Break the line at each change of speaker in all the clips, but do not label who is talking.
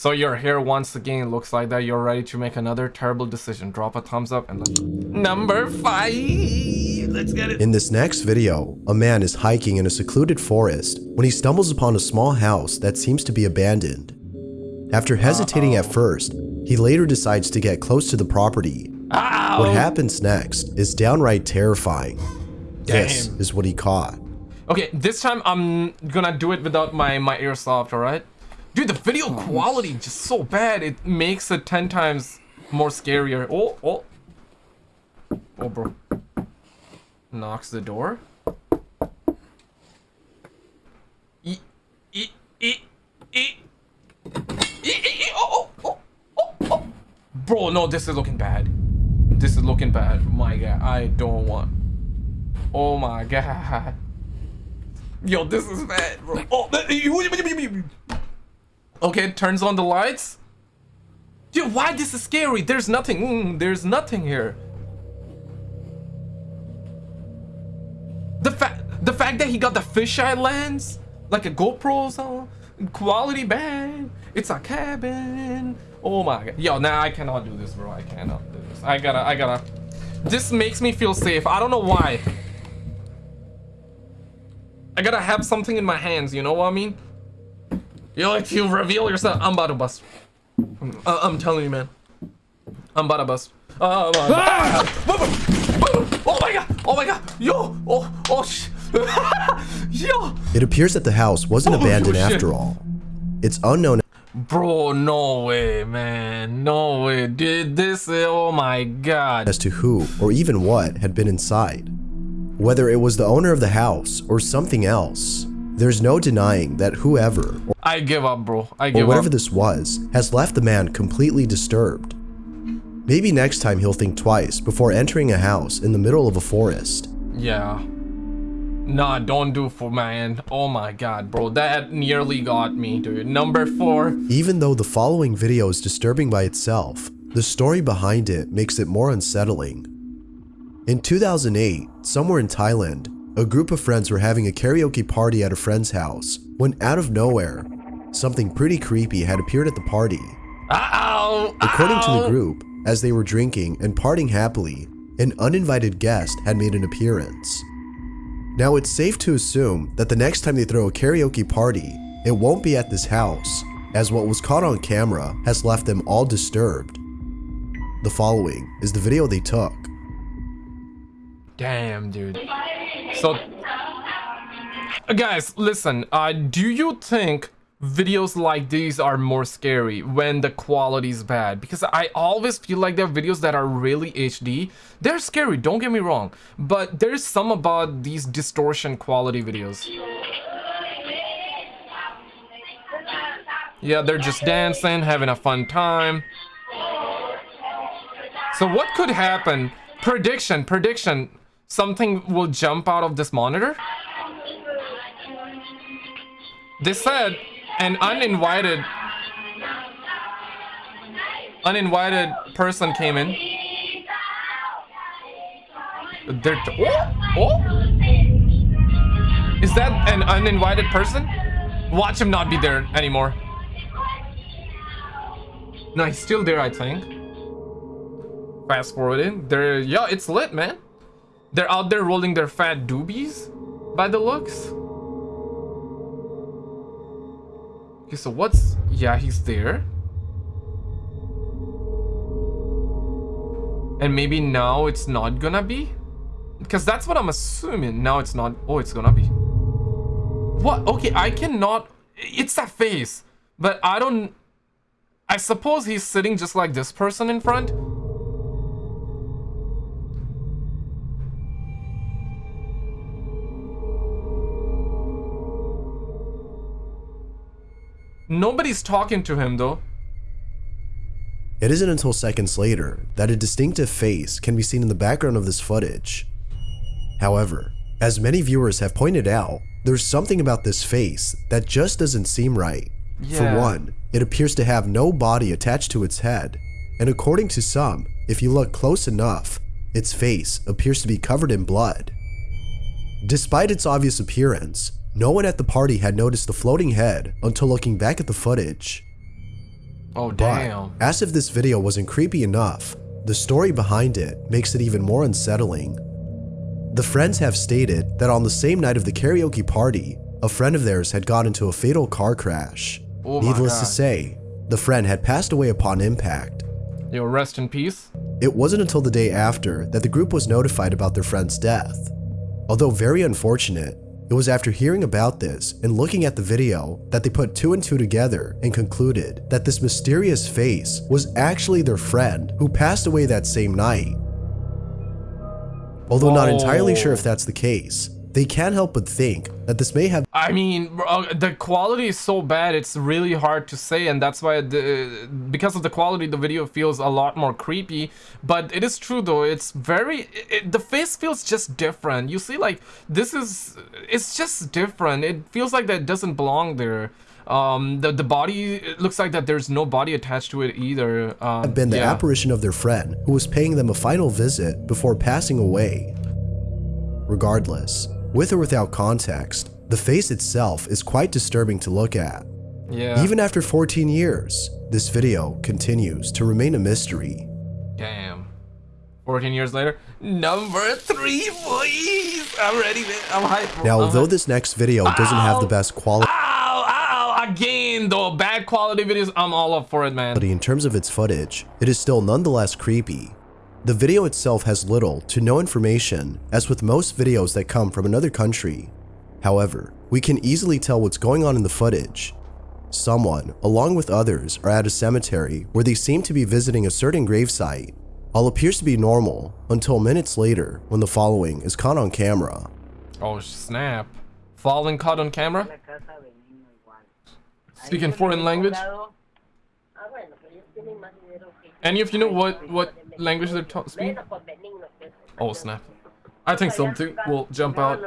So you're here once again. It looks like that you're ready to make another terrible decision. Drop a thumbs up and let's Number five. Let's get it.
In this next video, a man is hiking in a secluded forest when he stumbles upon a small house that seems to be abandoned. After hesitating
Uh-oh.
at first, he later decides to get close to the property.
Ow!
What happens next is downright terrifying. This is what he caught.
Okay, this time I'm gonna do it without my my airsoft. All right, dude. The video quality just so bad. It makes it ten times more scarier. Oh, oh, oh, bro. Knocks the door. E, e, e, e. E, e, e, oh, oh, oh, oh, oh. Bro, no, this is looking bad. This is looking bad. My God, I don't want. Oh my God. Yo, this is bad, bro. Oh, okay, turns on the lights. Dude, why this is scary? There's nothing. Mm, there's nothing here. The fact, the fact that he got the fisheye lens, like a GoPro or something, quality bad. It's a cabin. Oh my god. Yo, nah, I cannot do this, bro. I cannot do this. I gotta, I gotta. This makes me feel safe. I don't know why. I gotta have something in my hands, you know what I mean? Yo, if you reveal yourself, I'm about to bust. Uh, I'm telling you, man. I'm about to bust. Uh, uh, oh my god! Oh my god! Yo! Oh! Oh! Sh Yo!
It appears that the house wasn't
Oh,
abandoned
shit.
after all. It's unknown
Bro, no way, man. No way. Did this. Oh my god.
as to who or even what had been inside. Whether it was the owner of the house or something else, there's no denying that whoever
I give up, bro. I
or
give
whatever
up.
this was has left the man completely disturbed. Maybe next time he'll think twice before entering a house in the middle of a forest.
Yeah. Nah, don't do for man. Oh my god, bro. That nearly got me, dude. Number four.
Even though the following video is disturbing by itself, the story behind it makes it more unsettling. In 2008, somewhere in Thailand, a group of friends were having a karaoke party at a friend's house when out of nowhere, something pretty creepy had appeared at the party.
Ow!
According to the group, as they were drinking and partying happily, an uninvited guest had made an appearance. Now it's safe to assume that the next time they throw a karaoke party, it won't be at this house, as what was caught on camera has left them all disturbed. The following is the video they took.
Damn, dude. So, guys, listen. Uh, do you think videos like these are more scary when the quality is bad? Because I always feel like there are videos that are really HD. They're scary. Don't get me wrong, but there's some about these distortion quality videos. Yeah, they're just dancing, having a fun time. So what could happen? Prediction, prediction. Something will jump out of this monitor? They said an uninvited uninvited person came in. They're oh, oh. Is that an uninvited person? Watch him not be there anymore. No, he's still there, I think. Fast forwarding. They're yeah, it's lit, man. They're out there rolling their fat doobies by the looks. Okay, so what's yeah, he's there. And maybe now it's not gonna be? Because that's what I'm assuming. Now it's not. Oh, it's gonna be. What? Okay, I cannot. It's that face. But I don't. I suppose he's sitting just like this person in front. Nobody's talking to him though.
It isn't until seconds later that a distinctive face can be seen in the background of this footage. However, as many viewers have pointed out, there's something about this face that just doesn't seem right.
Yeah.
For one, it appears to have no body attached to its head, and according to some, if you look close enough, its face appears to be covered in blood. Despite its obvious appearance, no one at the party had noticed the floating head until looking back at the footage.
Oh,
But
damn.
as if this video wasn't creepy enough, the story behind it makes it even more unsettling. The friends have stated that on the same night of the karaoke party, a friend of theirs had got into a fatal car crash.
Oh
Needless to say, the friend had passed away upon impact.
Yo, rest in peace.
It wasn't until the day after that the group was notified about their friend's death. Although very unfortunate, it was after hearing about this and looking at the video that they put two and two together and concluded that this mysterious face was actually their friend who passed away that same night. Although not entirely sure if that's the case, they can't help but think that this may have
I mean, uh, the quality is so bad, it's really hard to say, and that's why, the, because of the quality, the video feels a lot more creepy. But it is true, though, it's very, it, the face feels just different. You see, like, this is, it's just different. It feels like that doesn't belong there. Um, the, the body, it looks like that there's no body attached to it either. Um,
been the
yeah.
apparition of their friend who was paying them a final visit before passing away. Regardless, with or without context, the face itself is quite disturbing to look at.
Yeah.
Even after 14 years, this video continues to remain a mystery.
Damn. 14 years later. Number three, boys. I'm ready, man. I'm hyped.
Now,
I'm
although
hyped.
this next video doesn't have the best quality
Ow, ow, again, though. Bad quality videos. I'm all up for it, man.
But in terms of its footage, it is still nonetheless creepy. The video itself has little to no information, as with most videos that come from another country. However, we can easily tell what's going on in the footage. Someone, along with others, are at a cemetery where they seem to be visiting a certain gravesite. All appears to be normal until minutes later when the following is caught on camera.
Oh, snap. Falling caught on camera? Speaking foreign language? Any of you know what- what language they're speaking? Oh snap. I think so too. We'll
jump
out.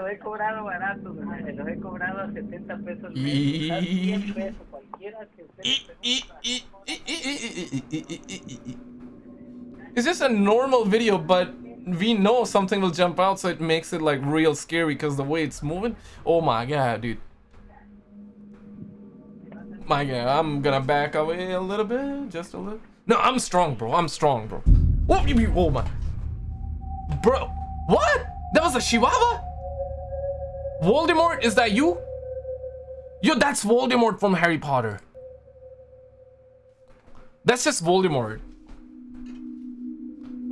It's just a normal video, but we know something will jump out, so it makes it like real scary because the way it's moving. Oh my god, dude. My god, I'm gonna back away a little bit, just a little. No, I'm strong, bro. I'm strong, bro. What you mean? Oh my, bro. What? That was a Chihuahua? Voldemort? Is that you? Yo, that's Voldemort from Harry Potter. That's just Voldemort.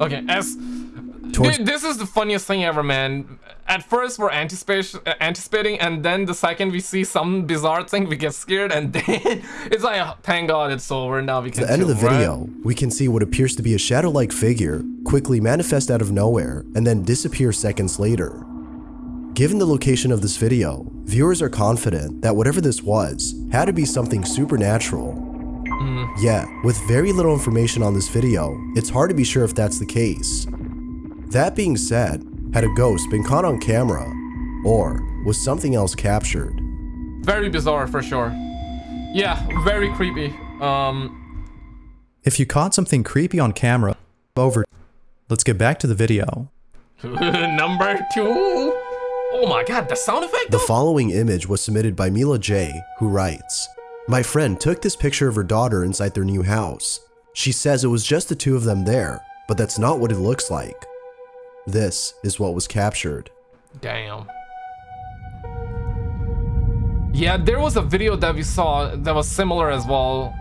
Okay, as Dude, this is the funniest thing ever, man. At first we're anticipation, uh, anticipating, and then the second we see some bizarre thing, we get scared, and then it's like, oh, thank God it's over. Now we can.
At the end of the
right?
video, we can see what appears to be a shadow-like figure quickly manifest out of nowhere and then disappear seconds later. Given the location of this video, viewers are confident that whatever this was had to be something supernatural. Yet, with very little information on this video, it's hard to be sure if that's the case. That being said, had a ghost been caught on camera, or was something else captured?
Very bizarre for sure. Yeah, very creepy. Um,
If you caught something creepy on camera, over. Let's get back to the video.
number two. Oh my God, the sound effect.
The following image was submitted by Mila J, who writes, My friend took this picture of her daughter inside their new house. She says it was just the two of them there, but that's not what it looks like. This is what was captured.
Damn. Yeah, there was a video that we saw that was similar as well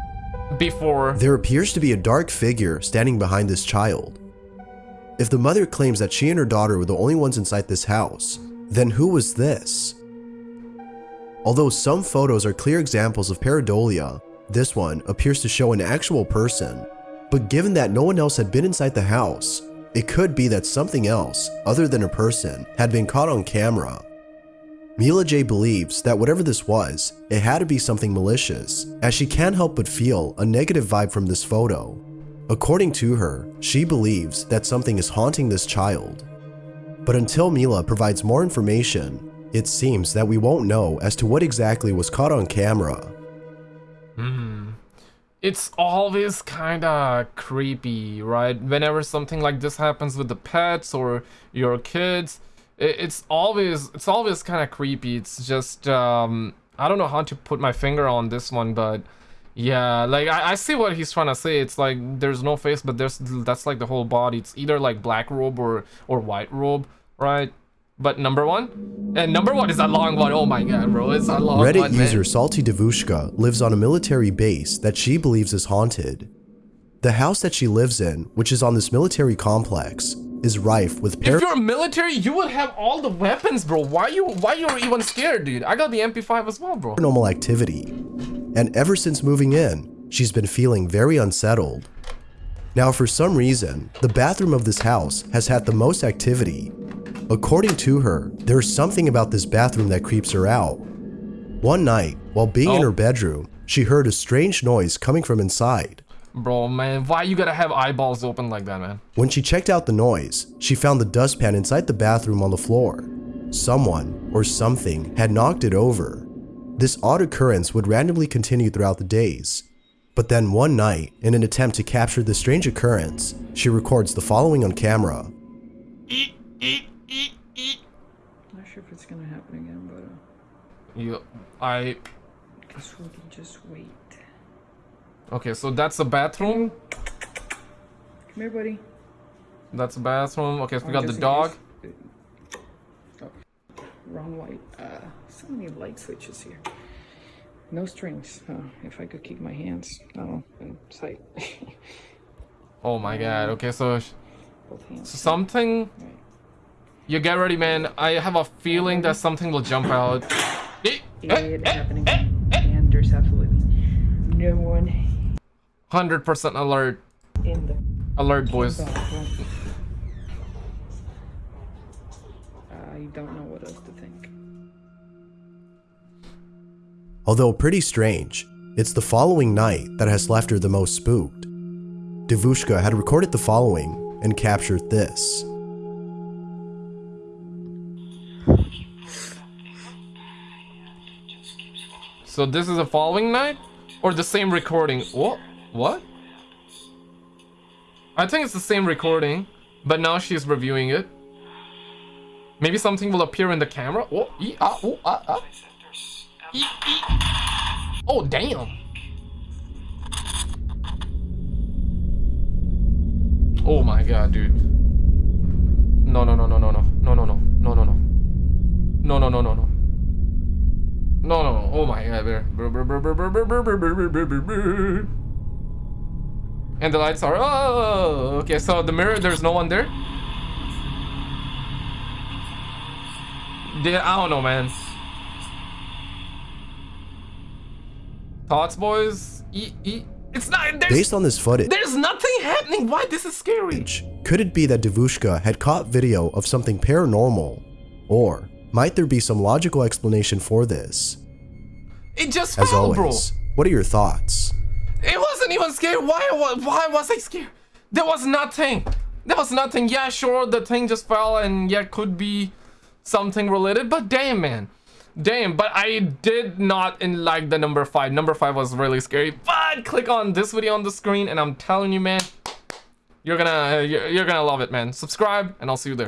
before.
There appears to be a dark figure standing behind this child. If the mother claims that she and her daughter were the only ones inside this house, then who was this? Although some photos are clear examples of pareidolia, this one appears to show an actual person. But given that no one else had been inside the house, it could be that something else, other than a person, had been caught on camera. Mila J believes that whatever this was, it had to be something malicious, as she can't help but feel a negative vibe from this photo. According to her, she believes that something is haunting this child. But until Mila provides more information, it seems that we won't know as to what exactly was caught on camera. Hmm.
It's always kind of creepy, right? Whenever something like this happens with the pets or your kids, it's always it's always kind of creepy. It's just um I don't know how to put my finger on this one, but Yeah, like I, I see what he's trying to say. It's like there's no face, but there's that's like the whole body. It's either like black robe or or white robe, right? But number one, and number one is a long one. Oh my god, bro, it's a long
Reddit
one. man.
user Salty Devushka lives on a military base that she believes is haunted. The house that she lives in, which is on this military complex, is rife with
If you're military, you would have all the weapons, bro. Why you why you even scared, dude? I got the MP5 as well, bro.
paranormal activity. And ever since moving in, she's been feeling very unsettled. Now, for some reason, the bathroom of this house has had the most activity. According to her, there's something about this bathroom that creeps her out. One night, while being in
Oh.
her bedroom, she heard a strange noise coming from inside.
Bro, man, why you gotta have eyeballs open like that, man?
When she checked out the noise, she found the dustpan inside the bathroom on the floor. Someone or something had knocked it over. This odd occurrence would randomly continue throughout the days. But then one night, in an attempt to capture this strange occurrence, she records the following on camera.
Not sure if it's gonna happen again, but uh,
You, I.
guess we can just wait.
Okay, so that's the bathroom.
Come here, buddy.
That's the bathroom. Okay, so we
Oh,
got the dog.
case- Oh, wrong light. Uh, so many light switches here. No strings. Uh, if I could keep my hands, oh, in sight.
Oh my god. Okay, so sh-
Both hands.
something.
Right.
You get ready, man. I have a feeling that something will jump out. Eh, eh,
It happening. And there's absolutely no one
100% alert.
in the
Alert, boys.
I don't know what else to think.
Although pretty strange, it's the following night that has left her the most spooked. Devushka had recorded the following and captured this.
So this is the following night? Or the same recording? What? What? I think it's the same recording, but now she's reviewing it. Maybe something will appear in the camera. Oh, ee, ah, oh, ah, ah. Ee, ee. oh damn. Oh my god, dude. No, no, no, no, no, no. No, no, no. No, no, no. No, no, no, no, no. No, no, no. Oh my god. There. And the lights are. Oh, okay. So the mirror, there's no one there. Yeah, I don't know, man. Thoughts, boys? E e. It's not. There's,
Based on this footage,
there's nothing happening. Why? This is scary.
could it be that Devushka had caught video of something paranormal? Or might there be some logical explanation for this?
It just
As
fell, bro.
always, what are your thoughts?
It wasn't even scary. Why, why, why was I scared? There was nothing. There was nothing. Yeah, sure, the thing just fell and yeah, could be something related, but damn, man. Damn, but I did not in like the number five. Number five was really scary. But click on this video on the screen and I'm telling you, man, you're gonna, you're, you're gonna love it, man. Subscribe and I'll see you there.